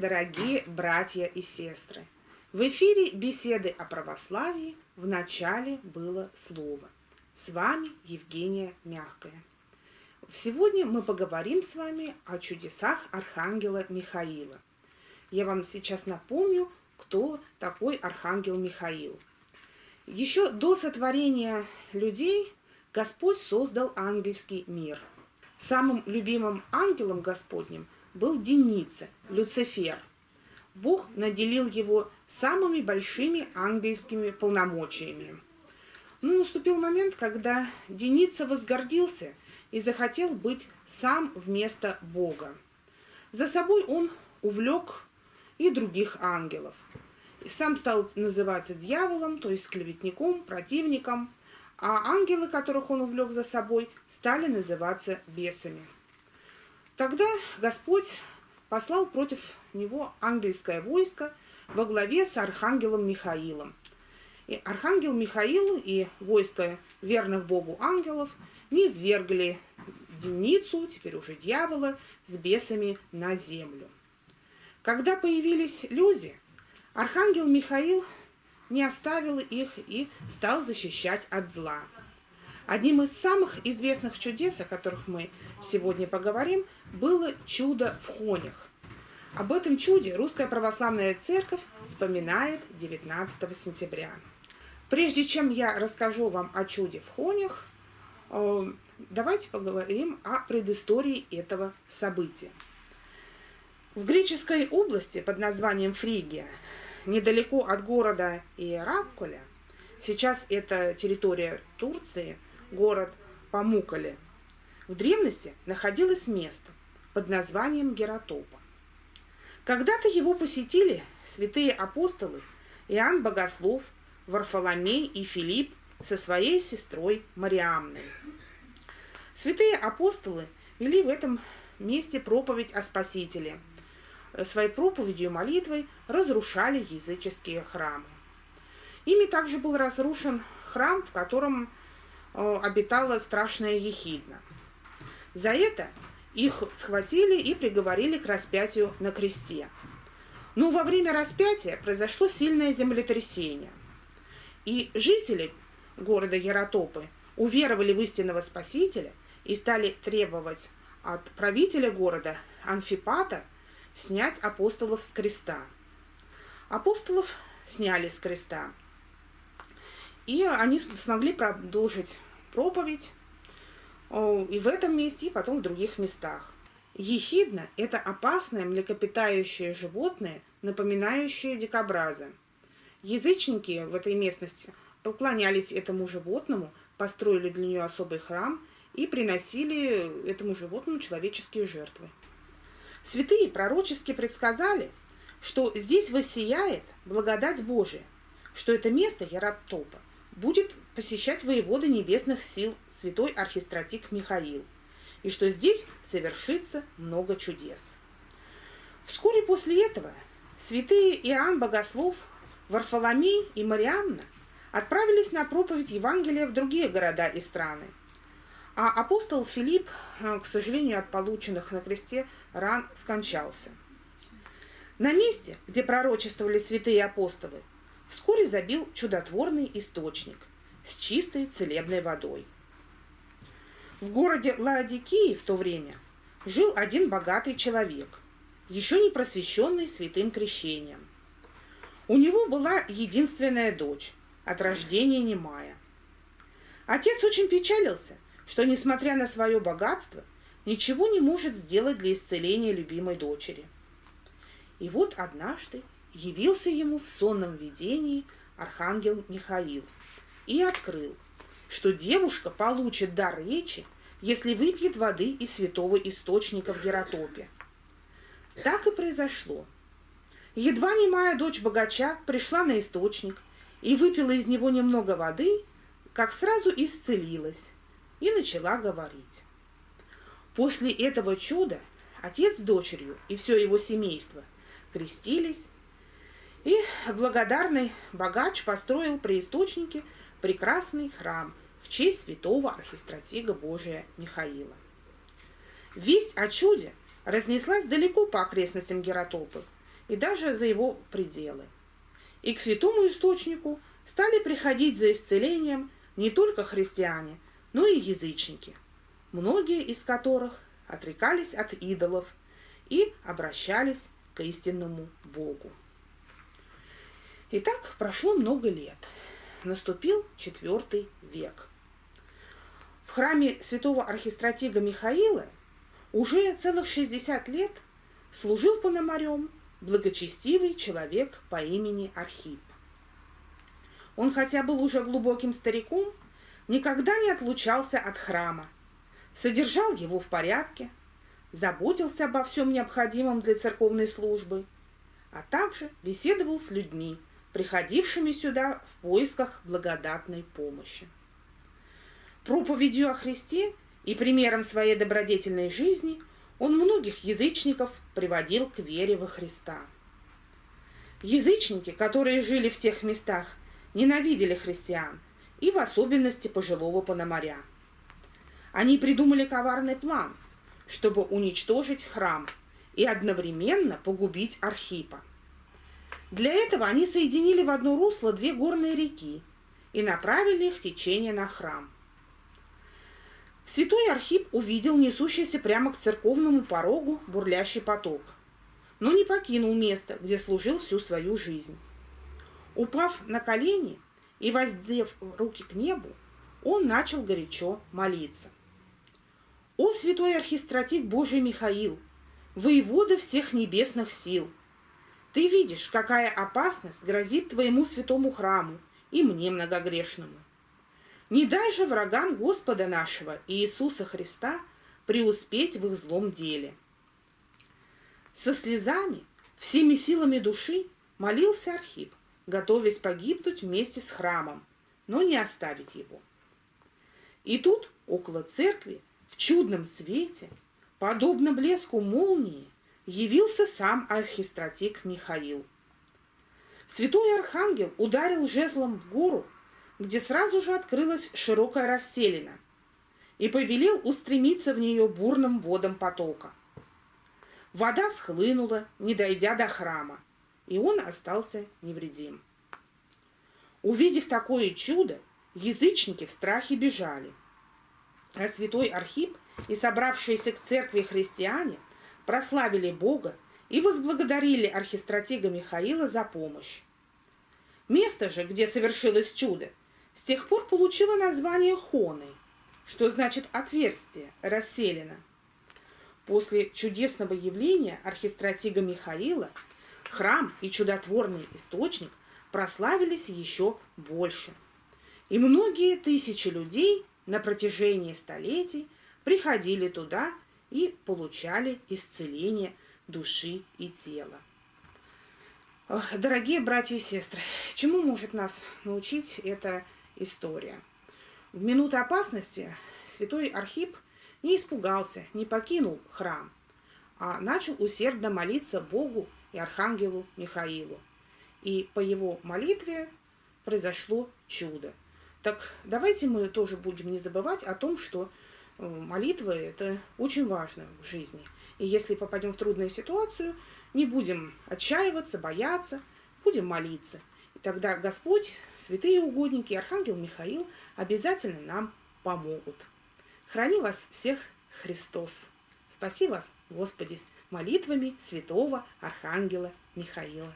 дорогие братья и сестры! В эфире беседы о православии в начале было слово. С вами Евгения Мягкая. Сегодня мы поговорим с вами о чудесах Архангела Михаила. Я вам сейчас напомню, кто такой Архангел Михаил. Еще до сотворения людей Господь создал ангельский мир. Самым любимым ангелом Господним – был Деница, Люцифер. Бог наделил его самыми большими ангельскими полномочиями. Но наступил момент, когда Деница возгордился и захотел быть сам вместо Бога. За собой он увлек и других ангелов. И сам стал называться дьяволом, то есть клеветником, противником, а ангелы, которых он увлек за собой, стали называться бесами. Тогда Господь послал против него ангельское войско во главе с архангелом Михаилом. И архангел Михаил и войско верных Богу ангелов не извергли Деницу, теперь уже дьявола, с бесами на землю. Когда появились люди, архангел Михаил не оставил их и стал защищать от зла. Одним из самых известных чудес, о которых мы сегодня поговорим, было чудо в Хонях. Об этом чуде Русская Православная Церковь вспоминает 19 сентября. Прежде чем я расскажу вам о чуде в Хонях, э, давайте поговорим о предыстории этого события. В греческой области под названием Фригия, недалеко от города Иеракуля, сейчас это территория Турции, город Памукале, в древности находилось место под названием Гератопа. Когда-то его посетили святые апостолы Иоанн Богослов, Варфоломей и Филипп со своей сестрой Мариамной. Святые апостолы вели в этом месте проповедь о Спасителе. Своей проповедью и молитвой разрушали языческие храмы. Ими также был разрушен храм, в котором обитала страшная ехидна – за это их схватили и приговорили к распятию на кресте. Но во время распятия произошло сильное землетрясение. И жители города Яратопы уверовали в истинного Спасителя и стали требовать от правителя города Анфипата снять апостолов с креста. Апостолов сняли с креста. И они смогли продолжить проповедь и в этом месте, и потом в других местах. Ехидна – это опасное млекопитающее животное, напоминающее дикобраза. Язычники в этой местности поклонялись этому животному, построили для нее особый храм и приносили этому животному человеческие жертвы. Святые пророчески предсказали, что здесь воссияет благодать Божия, что это место Яраптопа будет посещать воевода небесных сил святой архистратик Михаил, и что здесь совершится много чудес. Вскоре после этого святые Иоанн Богослов, Варфоломей и Марианна отправились на проповедь Евангелия в другие города и страны. А апостол Филипп, э, к сожалению, от полученных на кресте ран скончался. На месте, где пророчествовали святые апостолы, вскоре забил чудотворный источник, с чистой целебной водой. В городе Лаодикии в то время жил один богатый человек, еще не просвещенный святым крещением. У него была единственная дочь, от рождения немая. Отец очень печалился, что, несмотря на свое богатство, ничего не может сделать для исцеления любимой дочери. И вот однажды явился ему в сонном видении архангел Михаил – и открыл, что девушка получит дар речи, если выпьет воды из святого источника в Геротопе. Так и произошло. Едва немая дочь богача пришла на источник и выпила из него немного воды, как сразу исцелилась и начала говорить. После этого чуда отец с дочерью и все его семейство крестились, благодарный богач построил при источнике прекрасный храм в честь святого архистратига Божия Михаила. Весть о чуде разнеслась далеко по окрестностям Геротопы, и даже за его пределы. И к святому источнику стали приходить за исцелением не только христиане, но и язычники, многие из которых отрекались от идолов и обращались к истинному Богу. Итак, прошло много лет. Наступил IV век. В храме святого архистратига Михаила уже целых 60 лет служил пономарем благочестивый человек по имени Архип. Он хотя был уже глубоким стариком, никогда не отлучался от храма, содержал его в порядке, заботился обо всем необходимом для церковной службы, а также беседовал с людьми, приходившими сюда в поисках благодатной помощи. Проповедью о Христе и примером своей добродетельной жизни он многих язычников приводил к вере во Христа. Язычники, которые жили в тех местах, ненавидели христиан, и в особенности пожилого пономаря. Они придумали коварный план, чтобы уничтожить храм и одновременно погубить Архипа. Для этого они соединили в одно русло две горные реки и направили их течение на храм – Святой Архип увидел несущийся прямо к церковному порогу бурлящий поток, но не покинул место, где служил всю свою жизнь. Упав на колени и воздев руки к небу, он начал горячо молиться. «О, святой архистратик Божий Михаил, воевода всех небесных сил! Ты видишь, какая опасность грозит твоему святому храму и мне многогрешному. Не дай же врагам Господа нашего Иисуса Христа преуспеть в их злом деле. Со слезами, всеми силами души молился Архип, готовясь погибнуть вместе с храмом, но не оставить его. И тут, около церкви, в чудном свете, подобно блеску молнии, явился сам архистратик Михаил. Святой архангел ударил жезлом в гору, где сразу же открылась широкая расселина, и повелел устремиться в нее бурным водом потока. Вода схлынула, не дойдя до храма, и он остался невредим. Увидев такое чудо, язычники в страхе бежали. А святой Архип и собравшиеся к церкви христиане прославили Бога и возблагодарили архистратига Михаила за помощь. Место же, где совершилось чудо, с тех пор получила название Хоны, что значит отверстие, расселено. После чудесного явления архистратига Михаила храм и чудотворный источник прославились еще больше. И многие тысячи людей на протяжении столетий приходили туда и получали исцеление души и тела. Дорогие братья и сестры, чему может нас научить это история. В минуты опасности святой Архип не испугался, не покинул храм, а начал усердно молиться Богу и Архангелу Михаилу. И по его молитве произошло чудо. Так давайте мы тоже будем не забывать о том, что э, молитва – это очень важно в жизни. И если попадем в трудную ситуацию, не будем отчаиваться, бояться, будем молиться. Тогда Господь, святые угодники, Архангел Михаил обязательно нам помогут. Храни вас всех Христос. Спаси вас, Господи, молитвами святого Архангела Михаила.